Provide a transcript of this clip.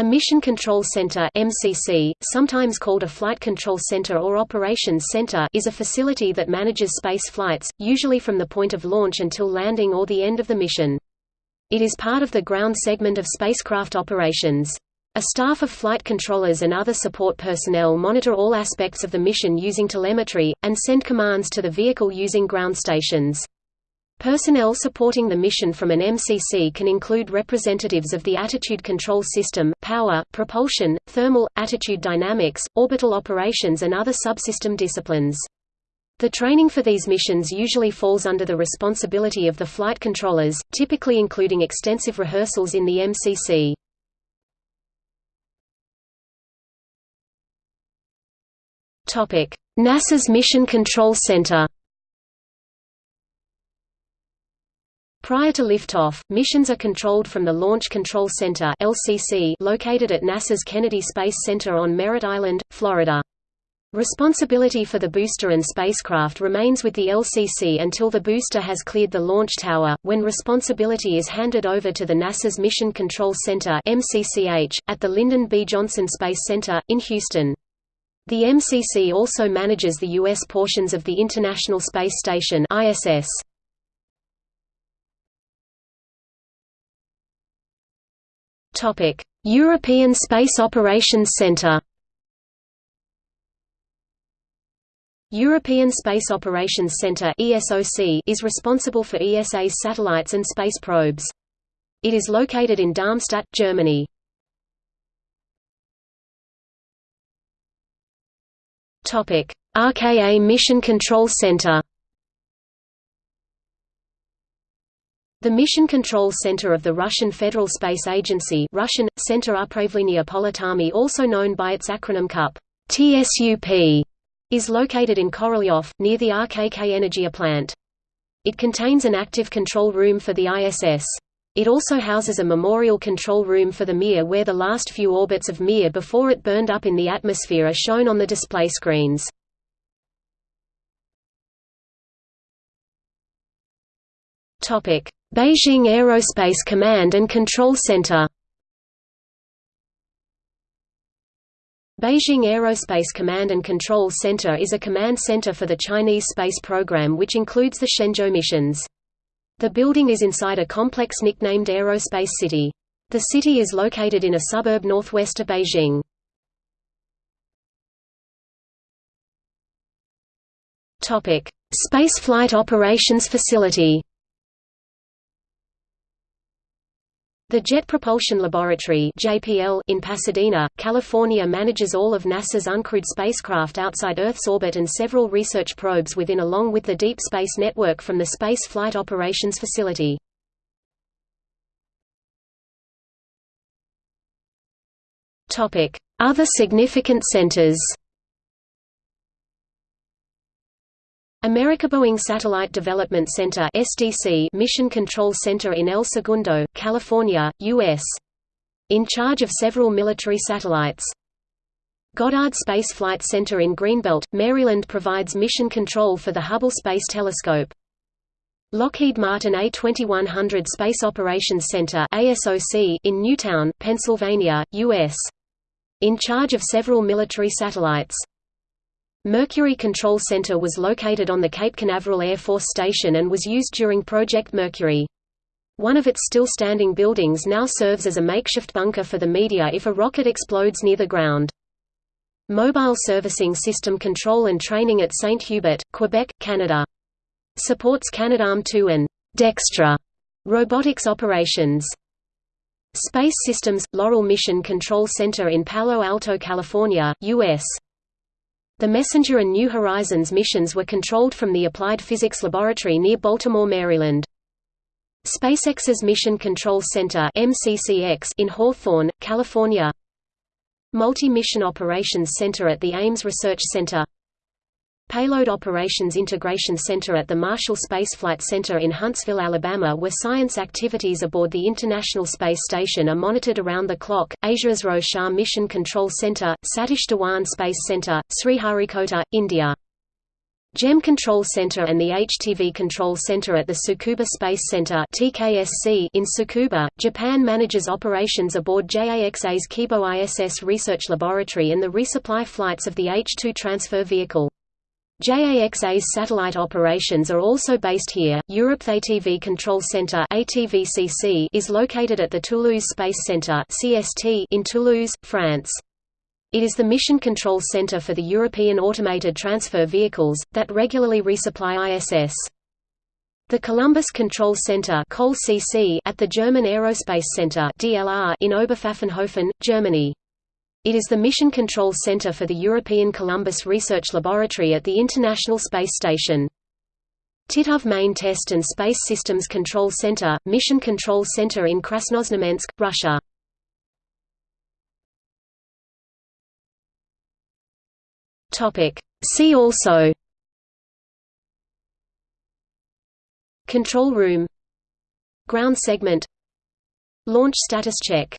A Mission Control Center (MCC), sometimes called a Flight Control Center or Operations Center, is a facility that manages space flights, usually from the point of launch until landing or the end of the mission. It is part of the ground segment of spacecraft operations. A staff of flight controllers and other support personnel monitor all aspects of the mission using telemetry, and send commands to the vehicle using ground stations. Personnel supporting the mission from an MCC can include representatives of the attitude control system, power, propulsion, thermal, attitude dynamics, orbital operations and other subsystem disciplines. The training for these missions usually falls under the responsibility of the flight controllers, typically including extensive rehearsals in the MCC. NASA's Mission Control Center Prior to liftoff, missions are controlled from the Launch Control Center (LCC) located at NASA's Kennedy Space Center on Merritt Island, Florida. Responsibility for the booster and spacecraft remains with the LCC until the booster has cleared the launch tower, when responsibility is handed over to the NASA's Mission Control Center (MCCH) at the Lyndon B. Johnson Space Center in Houston. The MCC also manages the U.S. portions of the International Space Station (ISS). European Space Operations Centre. European Space Operations Centre is responsible for ESA's satellites and space probes. It is located in Darmstadt, Germany. RKA Mission Control Center. The Mission Control Center of the Russian Federal Space Agency Russian, Center Upravlenia also known by its acronym CUP TSUP, is located in Korolyov, near the RKK Energia plant. It contains an active control room for the ISS. It also houses a memorial control room for the Mir where the last few orbits of Mir before it burned up in the atmosphere are shown on the display screens. Topic Beijing Aerospace Command and Control Center Beijing Aerospace Command and Control Center is a command center for the Chinese space program which includes the Shenzhou missions. The building is inside a complex nicknamed Aerospace City. The city is located in a suburb northwest of Beijing. Spaceflight Operations Facility The Jet Propulsion Laboratory in Pasadena, California manages all of NASA's uncrewed spacecraft outside Earth's orbit and several research probes within along with the Deep Space Network from the Space Flight Operations Facility. Other significant centers. America Boeing Satellite Development Center (SDC) Mission Control Center in El Segundo, California, US. In charge of several military satellites. Goddard Space Flight Center in Greenbelt, Maryland provides mission control for the Hubble Space Telescope. Lockheed Martin A2100 Space Operations Center ASOC in Newtown, Pennsylvania, US. In charge of several military satellites. Mercury Control Center was located on the Cape Canaveral Air Force Station and was used during Project Mercury. One of its still standing buildings now serves as a makeshift bunker for the media if a rocket explodes near the ground. Mobile Servicing System Control and Training at St. Hubert, Quebec, Canada. Supports Canadarm2 and Dextre robotics operations. Space Systems – Loral Mission Control Center in Palo Alto, California, U.S. The Messenger and New Horizons missions were controlled from the Applied Physics Laboratory near Baltimore, Maryland. SpaceX's Mission Control Center MCCX in Hawthorne, California Multi-Mission Operations Center at the Ames Research Center Payload Operations Integration Center at the Marshall Space Flight Center in Huntsville, Alabama where science activities aboard the International Space Station are monitored around the clock, Asia's Shah Mission Control Center, Satish Dhawan Space Center, Sriharikota, India JEM Control Center and the HTV Control Center at the Tsukuba Space Center TKSC in Tsukuba, Japan manages operations aboard JAXA's Kibo ISS Research Laboratory and the resupply flights of the H-2 transfer vehicle. JAXA's satellite operations are also based here. Europe ATV Control Center (ATVCC) is located at the Toulouse Space Center (CST) in Toulouse, France. It is the mission control center for the European automated transfer vehicles that regularly resupply ISS. The Columbus Control Center at the German Aerospace Center DLR in Oberpfaffenhofen, Germany. It is the Mission Control Center for the European Columbus Research Laboratory at the International Space Station. Titov Main Test and Space Systems Control Center, Mission Control Center in Krasnoznamensk, Russia. See also. Control room. Ground segment. Launch status check